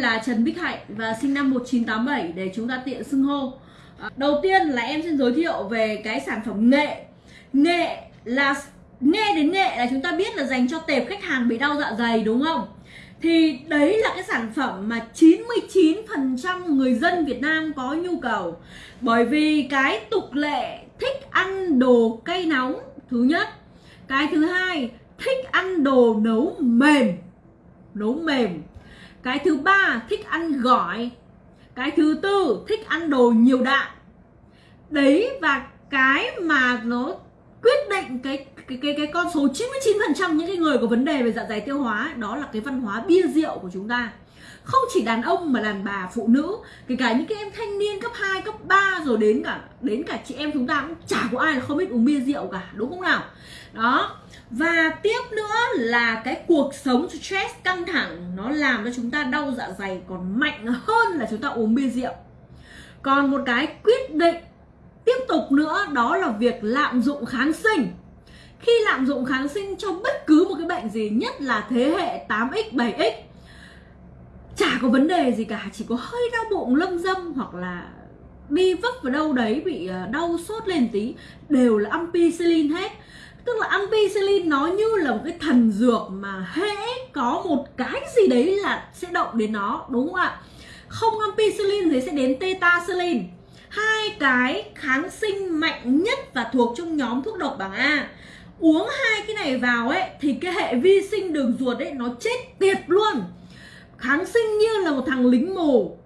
là Trần Bích Hạnh và sinh năm 1987 để chúng ta tiện xưng hô. À, đầu tiên là em xin giới thiệu về cái sản phẩm nghệ. Nghệ là, nghe đến nghệ là chúng ta biết là dành cho tệp khách hàng bị đau dạ dày, đúng không? Thì đấy là cái sản phẩm mà 99% người dân Việt Nam có nhu cầu Bởi vì cái tục lệ thích ăn đồ cay nóng, Thứ nhất Cái thứ hai, thích ăn đồ nấu mềm Nấu mềm cái thứ ba, thích ăn gỏi. Cái thứ tư, thích ăn đồ nhiều đạm. Đấy, và cái mà nó quyết định cái cái cái cái con số 99% những cái người có vấn đề về dạ dày tiêu hóa đó là cái văn hóa bia rượu của chúng ta không chỉ đàn ông mà đàn bà phụ nữ kể cả những cái em thanh niên cấp 2, cấp 3 rồi đến cả đến cả chị em chúng ta cũng chả có ai là không biết uống bia rượu cả đúng không nào? Đó. Và tiếp nữa là cái cuộc sống stress căng thẳng nó làm cho chúng ta đau dạ dày còn mạnh hơn là chúng ta uống bia rượu. Còn một cái quyết định tiếp tục nữa đó là việc lạm dụng kháng sinh. Khi lạm dụng kháng sinh cho bất cứ một cái bệnh gì nhất là thế hệ 8x 7x chả có vấn đề gì cả, chỉ có hơi đau bụng, lâm dâm hoặc là đi vấp vào đâu đấy, bị ờ, đau sốt lên tí, đều là ampicillin hết. Tức là ampicillin nó như là một cái thần dược mà hễ có một cái gì đấy là sẽ động đến nó, đúng không ạ? Không ampicillin thì sẽ đến tetacillin hai cái kháng sinh mạnh nhất và thuộc trong nhóm thuốc độc bảng A. Uống hai cái này vào ấy, thì cái hệ vi sinh đường ruột ấy nó chết tiệt luôn kháng sinh như là một thằng lính mù.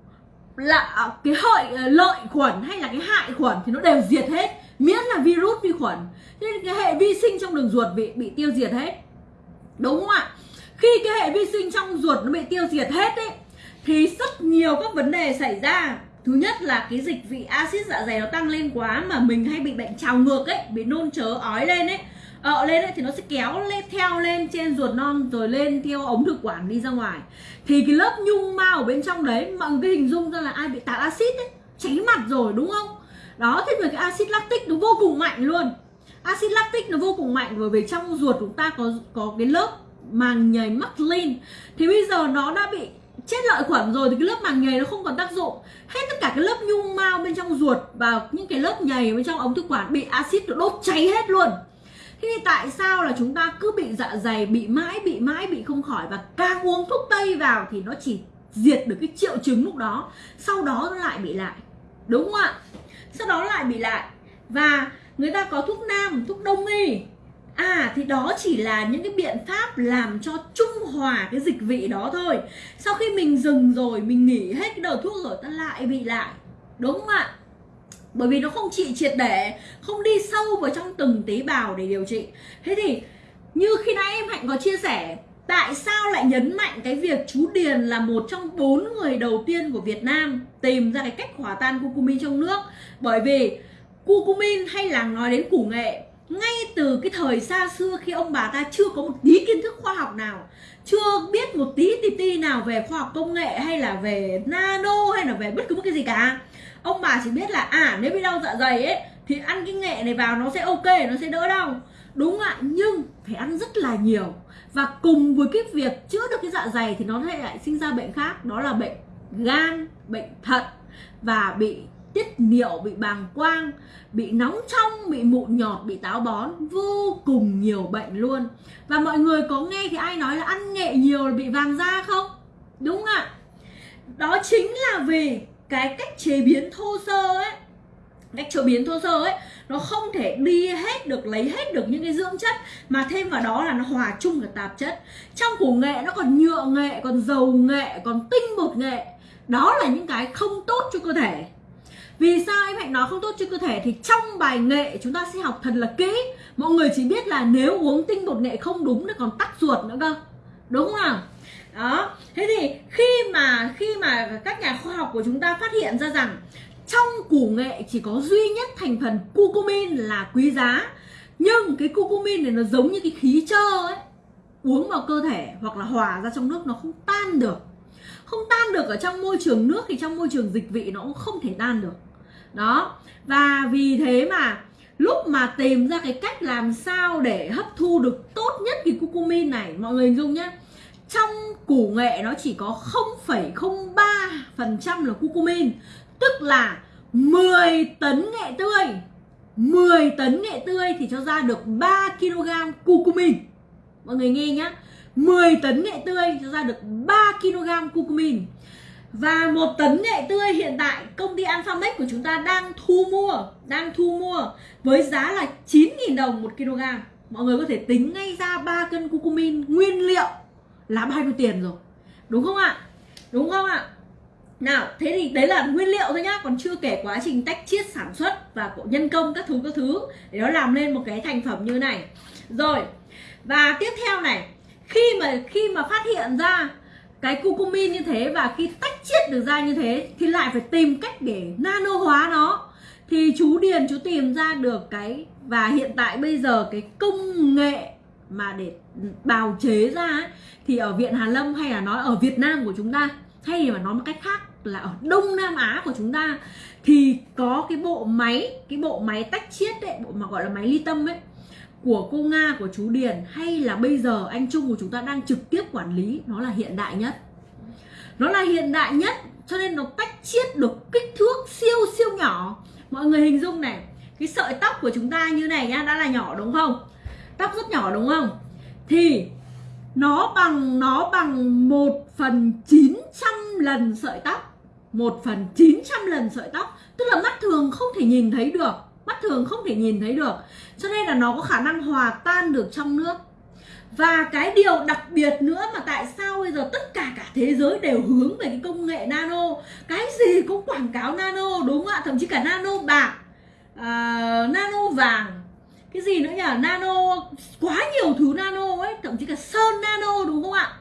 Là à, cái hợi à, lợi khuẩn hay là cái hại khuẩn thì nó đều diệt hết, miễn là virus vi khuẩn. Nên cái hệ vi sinh trong đường ruột bị bị tiêu diệt hết. Đúng không ạ? Khi cái hệ vi sinh trong ruột nó bị tiêu diệt hết ấy, thì rất nhiều các vấn đề xảy ra. Thứ nhất là cái dịch vị axit dạ dày nó tăng lên quá mà mình hay bị bệnh trào ngược ấy, bị nôn chớ ói lên ấy ợ lên ấy, thì nó sẽ kéo lên theo lên trên ruột non rồi lên theo ống thực quản đi ra ngoài. Thì cái lớp nhung mao ở bên trong đấy mọi người hình dung ra là ai bị tạt axit ấy cháy mặt rồi đúng không? Đó thế rồi cái axit lactic nó vô cùng mạnh luôn. Axit lactic nó vô cùng mạnh bởi vì trong ruột chúng ta có có cái lớp màng nhầy muslin thì bây giờ nó đã bị chết lợi khuẩn rồi thì cái lớp màng nhầy nó không còn tác dụng. Hết tất cả cái lớp nhung mao bên trong ruột và những cái lớp nhầy bên trong ống thực quản bị axit nó đốt cháy hết luôn thế thì tại sao là chúng ta cứ bị dạ dày bị mãi bị mãi bị không khỏi và càng uống thuốc tây vào thì nó chỉ diệt được cái triệu chứng lúc đó sau đó nó lại bị lại. Đúng không ạ? Sau đó lại bị lại. Và người ta có thuốc nam thuốc đông y. À thì đó chỉ là những cái biện pháp làm cho trung hòa cái dịch vị đó thôi. Sau khi mình dừng rồi, mình nghỉ hết cái đầu thuốc rồi ta lại bị lại. Đúng không ạ? Bởi vì nó không trị triệt để, không đi sâu vào trong từng tế bào để điều trị. Thế thì như khi nãy em Hạnh có chia sẻ Tại sao lại nhấn mạnh cái việc chú Điền là một trong bốn người đầu tiên của Việt Nam tìm ra cái cách hòa tan curcumin trong nước? Bởi vì curcumin hay là nói đến củ nghệ ngay từ cái thời xa xưa khi ông bà ta chưa có một tí kiến thức khoa học nào chưa biết một tí tí tí nào về khoa học công nghệ hay là về nano hay là về bất cứ một cái gì cả ông bà chỉ biết là à nếu bị đau dạ dày ấy, thì ăn cái nghệ này vào nó sẽ ok, nó sẽ đỡ đau. Đúng ạ, nhưng phải ăn rất là nhiều. Và cùng với cái việc chữa được cái dạ dày thì nó lại sinh ra bệnh khác, đó là bệnh gan, bệnh thận. Và bị tiết niệu, bị bàng quang, bị nóng trong, bị mụn nhọt, bị táo bón. Vô cùng nhiều bệnh luôn. Và mọi người có nghe thì ai nói là ăn nghệ nhiều là bị vàng da không? Đúng ạ. Đó chính là vì cái cách chế biến thô sơ ấy, cách chế biến thô sơ ấy, nó không thể đi hết được, lấy hết được những cái dưỡng chất, mà thêm vào đó là nó hòa chung cả tạp chất. Trong củ nghệ nó còn nhựa nghệ, còn dầu nghệ, còn tinh bột nghệ. Đó là những cái không tốt cho cơ thể. Vì sao em hạnh nói không tốt cho cơ thể? Thì trong bài nghệ chúng ta sẽ học thật là kỹ. Mọi người chỉ biết là nếu uống tinh bột nghệ không đúng nó còn tắc ruột nữa cơ. Đúng không nào? Đó. Thế thì khi mà khi mà các nhà học của chúng ta phát hiện ra rằng trong củ nghệ chỉ có duy nhất thành phần curcumin là quý giá. Nhưng cái curcumin này nó giống như cái khí trơ ấy, uống vào cơ thể hoặc là hòa ra trong nước nó không tan được. Không tan được ở trong môi trường nước thì trong môi trường dịch vị nó cũng không thể tan được. Đó, và vì thế mà lúc mà tìm ra cái cách làm sao để hấp thu được tốt nhất cái curcumin này, mọi người hình dung nhé trong củ nghệ nó chỉ có 0,03% là curcumin tức là 10 tấn nghệ tươi. 10 tấn nghệ tươi thì cho ra được 3 kg curcumin mọi người nghe nhá. 10 tấn nghệ tươi cho ra được 3 kg curcumin và một tấn nghệ tươi hiện tại công ty Alphamex của chúng ta đang thu mua đang thu mua với giá là 9.000 đồng một kg. Mọi người có thể tính ngay ra 3 cân curcumin nguyên liệu là bao nhiêu tiền rồi? Đúng không ạ? Đúng không ạ? Nào, thế thì đấy là nguyên liệu thôi nhá. Còn chưa kể quá trình tách chiết sản xuất và nhân công các thứ các thứ, để nó làm lên một cái thành phẩm như này. Rồi, và tiếp theo này, khi mà khi mà phát hiện ra cái curcumin như thế và khi tách chiết được ra như thế, thì lại phải tìm cách để nano hóa nó. Thì chú Điền, chú tìm ra được cái, và hiện tại bây giờ cái công nghệ mà để bào chế ra ấy, thì ở viện Hàn Lâm hay là nói ở Việt Nam của chúng ta hay mà nói một cách khác là ở Đông Nam Á của chúng ta thì có cái bộ máy cái bộ máy tách chiết đấy bộ mà gọi là máy ly tâm ấy của cô Nga của chú Điền hay là bây giờ anh Trung của chúng ta đang trực tiếp quản lý nó là hiện đại nhất. Nó là hiện đại nhất cho nên nó tách chiết được kích thước siêu siêu nhỏ. Mọi người hình dung này cái sợi tóc của chúng ta như này nhá đã là nhỏ đúng không? Tóc rất nhỏ đúng không? Thì nó bằng nó bằng một phần 900 lần sợi tóc. Một phần 900 lần sợi tóc. Tức là mắt thường không thể nhìn thấy được. Mắt thường không thể nhìn thấy được. Cho nên là nó có khả năng hòa tan được trong nước. Và cái điều đặc biệt nữa mà tại sao bây giờ tất cả cả thế giới đều hướng về cái công nghệ nano? Cái gì cũng quảng cáo nano đúng không ạ? Thậm chí cả nano bạc uh, nano vàng cái gì nữa nhỉ? Nano, quá nhiều thứ nano ấy, thậm chí cả sơn nano đúng không ạ?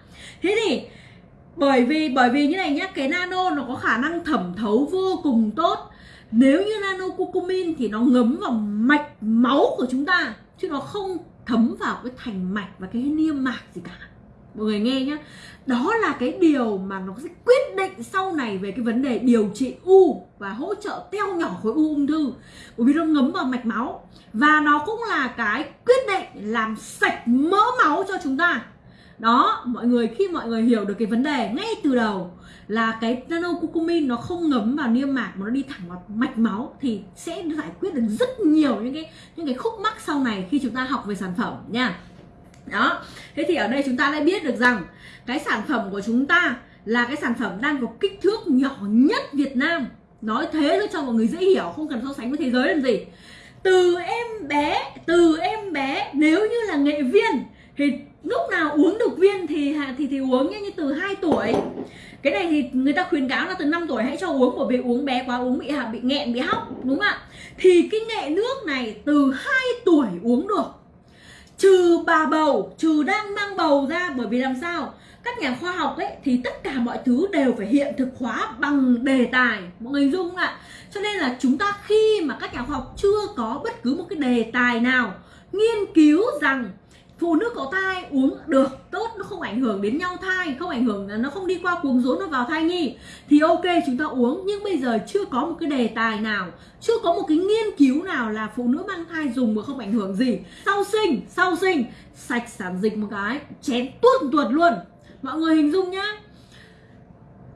Thế thì, bởi vì bởi vì như này nhá, cái nano nó có khả năng thẩm thấu vô cùng tốt. Nếu như nano curcumin thì nó ngấm vào mạch máu của chúng ta, chứ nó không thấm vào cái thành mạch và cái niêm mạc gì cả mọi người nghe nhá. Đó là cái điều mà nó sẽ quyết định sau này về cái vấn đề điều trị u và hỗ trợ teo nhỏ khối u ung thư. Bởi vì nó ngấm vào mạch máu và nó cũng là cái quyết định làm sạch mỡ máu cho chúng ta. Đó, mọi người, khi mọi người hiểu được cái vấn đề ngay từ đầu là cái nano curcumin nó không ngấm vào niêm mạc mà nó đi thẳng vào mạch máu thì sẽ giải quyết được rất nhiều những cái những cái khúc mắc sau này khi chúng ta học về sản phẩm nha đó. Thế thì ở đây chúng ta lại biết được rằng cái sản phẩm của chúng ta là cái sản phẩm đang có kích thước nhỏ nhất Việt Nam. Nói thế thôi cho mọi người dễ hiểu, không cần so sánh với thế giới làm gì. Từ em bé, từ em bé, nếu như là nghệ viên, thì lúc nào uống được viên thì thì thì uống như từ 2 tuổi. Cái này thì người ta khuyến cáo là từ 5 tuổi hãy cho uống, bởi vì uống bé quá, uống bị bị nghẹn, bị hóc, đúng không ạ? Thì cái nghệ nước này từ 2 tuổi uống được trừ bà bầu, trừ đang mang bầu ra, bởi vì làm sao? Các nhà khoa học ấy, thì tất cả mọi thứ đều phải hiện thực hóa bằng đề tài, mọi người dung ạ. Cho nên là chúng ta khi mà các nhà khoa học chưa có bất cứ một cái đề tài nào nghiên cứu rằng phụ nữ có thai, uống được, tốt, nó không ảnh hưởng đến nhau thai, không ảnh hưởng, nó không đi qua cuồng rốn nó vào thai nhi. Thì ok, chúng ta uống, nhưng bây giờ chưa có một cái đề tài nào, chưa có một cái nghiên cứu nào là phụ nữ mang thai dùng mà không ảnh hưởng gì. Sau sinh sau sinh, sạch sản dịch một cái, chén tuột tuột luôn. Mọi người hình dung nhá.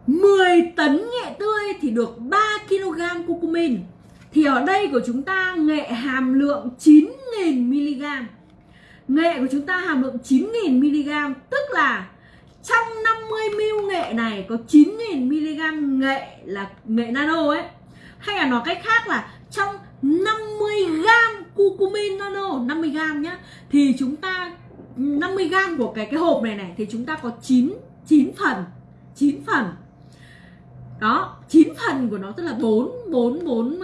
10 tấn nghệ tươi thì được 3 kg curcumin thì ở đây của chúng ta nghệ hàm lượng 9.000 mg nghệ của chúng ta hàm lượng 9.000 mg, tức là trong 50 ml nghệ này có 9.000 mg nghệ là nghệ nano ấy. Hay là nói cách khác là trong 50 g cucumin nano 50 g nhá, thì chúng ta 50 g của cái cái hộp này này thì chúng ta có 9 9 phần 9 phần. Đó 9 phần của nó tức là 4 4 4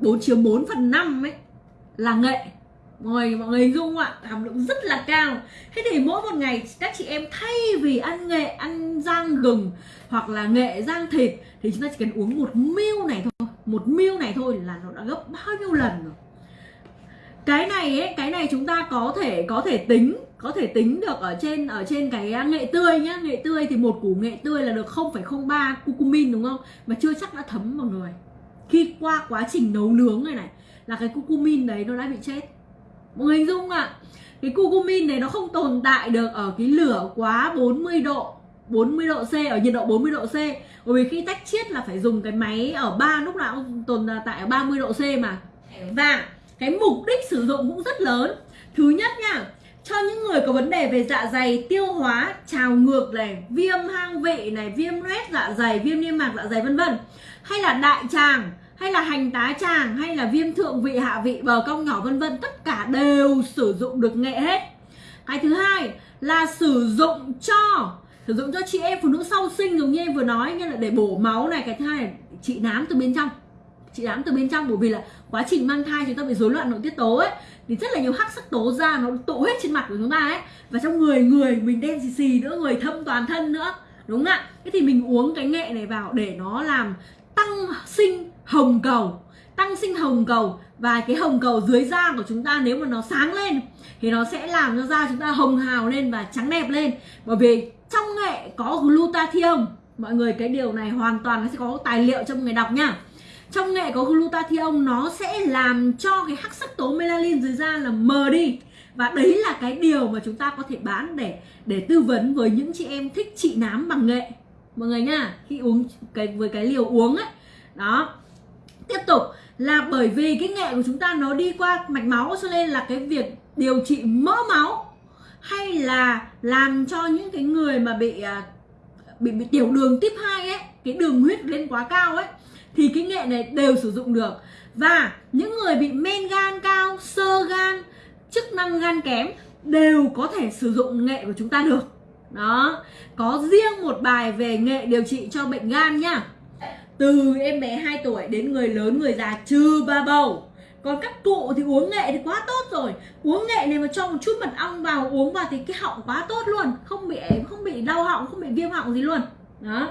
4 chiếm 4 phần 5 ấy là nghệ người mọi người dung ạ. Hàm lượng rất là cao. Thế thì mỗi một ngày các chị em thay vì ăn nghệ ăn rang gừng hoặc là nghệ rang thịt thì chúng ta chỉ cần uống một miêu này thôi. Một miêu này thôi là nó đã gấp bao nhiêu lần rồi. Cái này ấy cái này chúng ta có thể có thể tính có thể tính được ở trên ở trên cái à, nghệ tươi nhá. Nghệ tươi thì một củ nghệ tươi là được 0,03 curcumin đúng không? Mà chưa chắc đã thấm vào người. Khi qua quá trình nấu nướng này này là cái curcumin đấy nó đã bị chết mọi người hình dung ạ. À? cái curcumin này nó không tồn tại được ở cái lửa quá 40 độ 40 độ C, ở nhiệt độ 40 độ C. Bởi vì khi tách chiết là phải dùng cái máy ở ba, lúc nào cũng tồn tại ở 30 độ C mà. Và cái mục đích sử dụng cũng rất lớn. Thứ nhất nha, cho những người có vấn đề về dạ dày tiêu hóa, trào ngược này, viêm hang vị này, viêm loét dạ dày, viêm niêm mạc dạ dày, vân vân. Hay là đại tràng hay là hành tá tràng hay là viêm thượng vị, hạ vị, bờ cong nhỏ, vân vân, tất cả đều sử dụng được nghệ hết. Cái thứ hai là sử dụng cho, sử dụng cho chị em phụ nữ sau sinh, giống như em vừa nói như là để bổ máu này. Cái thứ hai là trị nám từ bên trong. Chị nám từ bên trong, bởi vì là quá trình mang thai chúng ta bị rối loạn nội tiết tố ấy, thì rất là nhiều hắc sắc tố ra, nó tụ hết trên mặt của chúng ta ấy. Và trong người người, mình đen xì xì nữa, người thâm toàn thân nữa, đúng không ạ? Thế thì mình uống cái nghệ này vào để nó làm tăng sinh hồng cầu, tăng sinh hồng cầu. Và cái hồng cầu dưới da của chúng ta nếu mà nó sáng lên, thì nó sẽ làm cho da chúng ta hồng hào lên và trắng đẹp lên. Bởi vì trong nghệ có glutathione. Mọi người, cái điều này hoàn toàn nó sẽ có tài liệu trong người đọc nha. Trong nghệ có glutathione, nó sẽ làm cho cái hắc sắc tố melanin dưới da là mờ đi. Và đấy là cái điều mà chúng ta có thể bán để để tư vấn với những chị em thích trị nám bằng nghệ. Mọi người nha, khi uống cái, với cái liều uống ấy. Đó tiếp tục là bởi vì cái nghệ của chúng ta nó đi qua mạch máu cho nên là cái việc điều trị mỡ máu hay là làm cho những cái người mà bị à, bị, bị tiểu đường tiếp 2 ấy cái đường huyết lên quá cao ấy thì cái nghệ này đều sử dụng được. Và những người bị men gan cao sơ gan chức năng gan kém đều có thể sử dụng nghệ của chúng ta được. Đó có riêng một bài về nghệ điều trị cho bệnh gan nhá từ em bé 2 tuổi đến người lớn, người già trừ ba bầu. Còn các cụ thì uống nghệ thì quá tốt rồi. Uống nghệ này mà cho một chút mật ong vào uống vào thì cái họng quá tốt luôn. Không bị không bị đau họng, không bị viêm họng gì luôn. Đó.